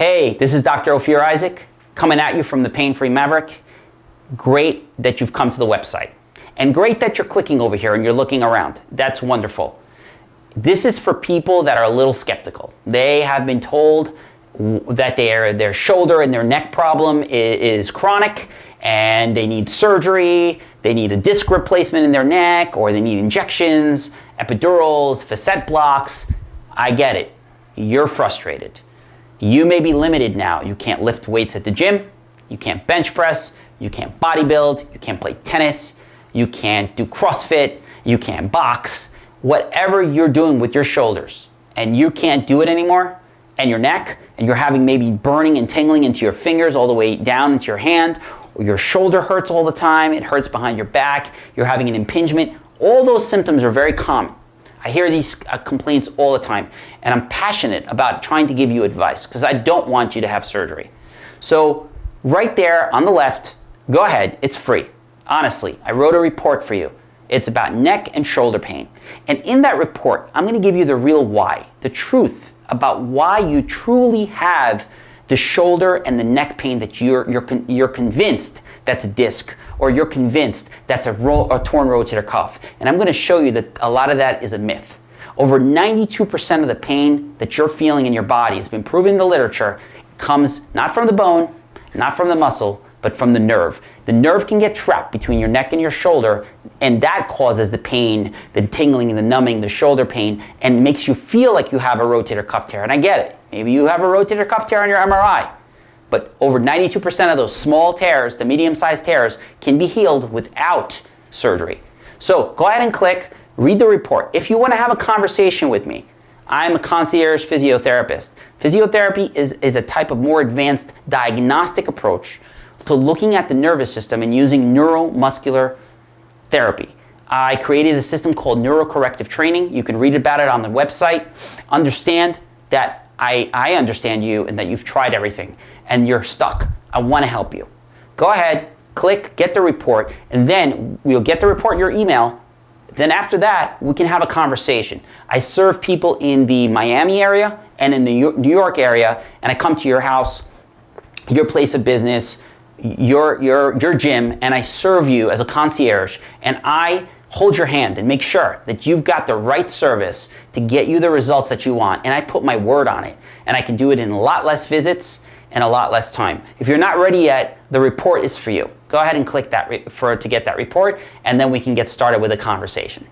Hey, this is Dr. Ophir Isaac coming at you from the Pain Free Maverick. Great that you've come to the website. And great that you're clicking over here and you're looking around. That's wonderful. This is for people that are a little skeptical. They have been told that their, their shoulder and their neck problem is, is chronic and they need surgery, they need a disc replacement in their neck, or they need injections, epidurals, facet blocks. I get it. You're frustrated. You may be limited now. You can't lift weights at the gym, you can't bench press, you can't bodybuild, you can't play tennis, you can't do CrossFit, you can't box. Whatever you're doing with your shoulders and you can't do it anymore, and your neck, and you're having maybe burning and tingling into your fingers all the way down into your hand, or your shoulder hurts all the time, it hurts behind your back, you're having an impingement, all those symptoms are very common. I hear these uh, complaints all the time, and I'm passionate about trying to give you advice because I don't want you to have surgery. So, right there on the left, go ahead, it's free. Honestly, I wrote a report for you. It's about neck and shoulder pain. And in that report, I'm going to give you the real why, the truth about why you truly have the shoulder and the neck pain that you're, you're, you're convinced that's a disc or you're convinced that's a, a torn rotator cuff. And I'm going to show you that a lot of that is a myth. Over 92% of the pain that you're feeling in your body has been proven in the literature comes not from the bone, not from the muscle, but from the nerve. The nerve can get trapped between your neck and your shoulder, and that causes the pain, the tingling, the numbing, the shoulder pain, and makes you feel like you have a rotator cuff tear. And I get it. Maybe you have a rotator cuff tear on your MRI. But over 92% of those small tears, the medium-sized tears, can be healed without surgery. So go ahead and click, read the report. If you want to have a conversation with me, I'm a concierge physiotherapist. Physiotherapy is, is a type of more advanced diagnostic approach to looking at the nervous system and using neuromuscular therapy. I created a system called neurocorrective training. You can read about it on the website. Understand that I, I understand you and that you've tried everything and you're stuck. I want to help you. Go ahead, click, get the report, and then we'll get the report in your email. Then after that, we can have a conversation. I serve people in the Miami area and in the New York area, and I come to your house, your place of business, your, your, your gym and I serve you as a concierge and I hold your hand and make sure that you've got the right service to get you the results that you want and I put my word on it and I can do it in a lot less visits and a lot less time. If you're not ready yet, the report is for you. Go ahead and click that for to get that report and then we can get started with a conversation.